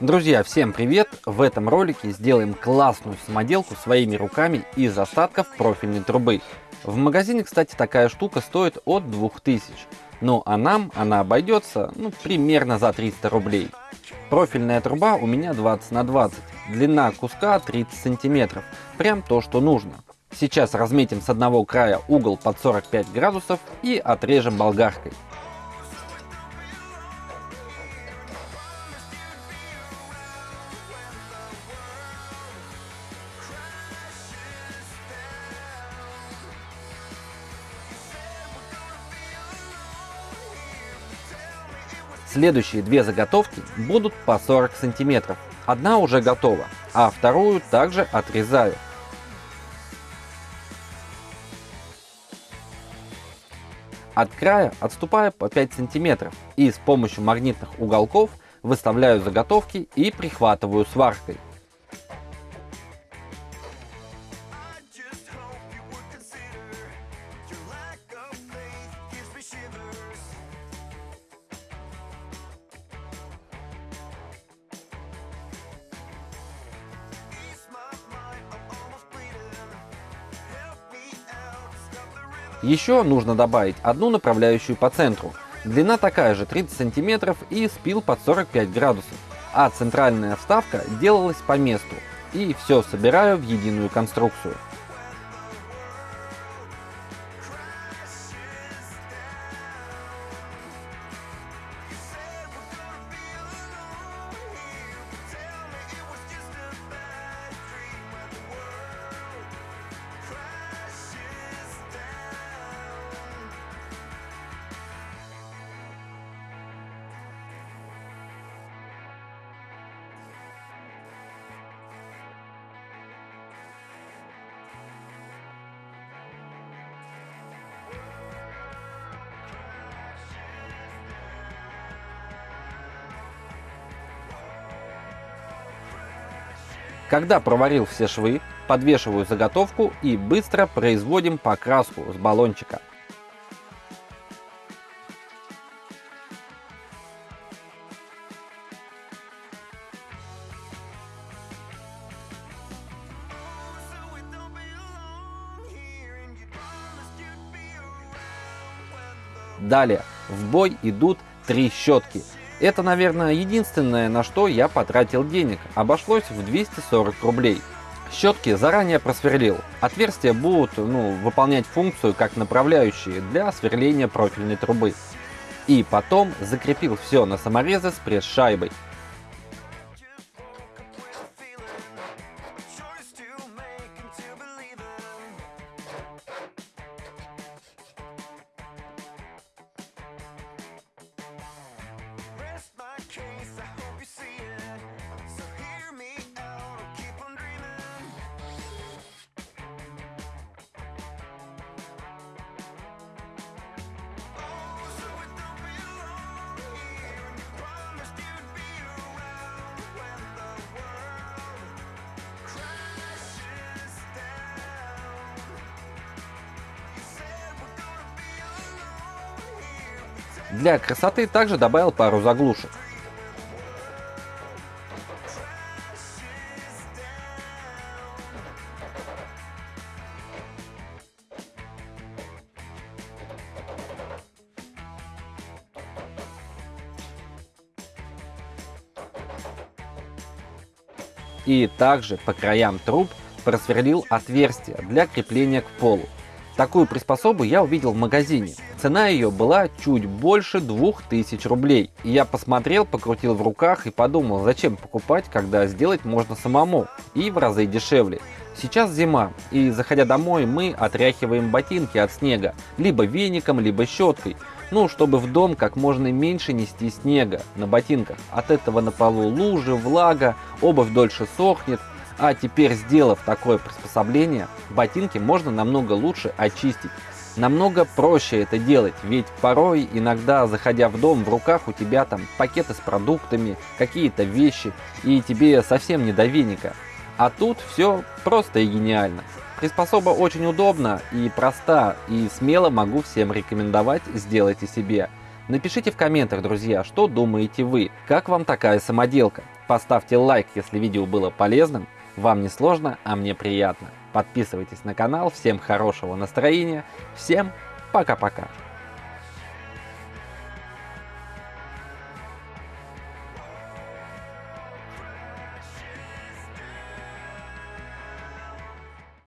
Друзья, всем привет! В этом ролике сделаем классную самоделку своими руками из остатков профильной трубы. В магазине, кстати, такая штука стоит от 2000, ну а нам она обойдется ну, примерно за 300 рублей. Профильная труба у меня 20 на 20, длина куска 30 сантиметров, прям то, что нужно. Сейчас разметим с одного края угол под 45 градусов и отрежем болгаркой. Следующие две заготовки будут по 40 сантиметров. Одна уже готова, а вторую также отрезаю. От края отступаю по 5 сантиметров и с помощью магнитных уголков выставляю заготовки и прихватываю сваркой. Еще нужно добавить одну направляющую по центру. Длина такая же 30 сантиметров и спил под 45 градусов. А центральная вставка делалась по месту. И все собираю в единую конструкцию. Когда проварил все швы, подвешиваю заготовку и быстро производим покраску с баллончика. Далее в бой идут три щетки это, наверное, единственное, на что я потратил денег. Обошлось в 240 рублей. Щетки заранее просверлил. Отверстия будут ну, выполнять функцию как направляющие для сверления профильной трубы. И потом закрепил все на саморезы с пресс-шайбой. Для красоты также добавил пару заглушек. И также по краям труб просверлил отверстия для крепления к полу. Такую приспособу я увидел в магазине. Цена ее была чуть больше 2000 рублей. И я посмотрел, покрутил в руках и подумал, зачем покупать, когда сделать можно самому и в разы дешевле. Сейчас зима, и заходя домой мы отряхиваем ботинки от снега, либо веником, либо щеткой. Ну, чтобы в дом как можно меньше нести снега на ботинках. От этого на полу лужи, влага, обувь дольше сохнет, а теперь, сделав такое приспособление, ботинки можно намного лучше очистить. Намного проще это делать, ведь порой, иногда заходя в дом, в руках у тебя там пакеты с продуктами, какие-то вещи, и тебе совсем не до веника. А тут все просто и гениально. Приспособа очень удобна и проста, и смело могу всем рекомендовать, сделайте себе. Напишите в комментах, друзья, что думаете вы, как вам такая самоделка. Поставьте лайк, если видео было полезным. Вам не сложно, а мне приятно. Подписывайтесь на канал. Всем хорошего настроения. Всем пока-пока.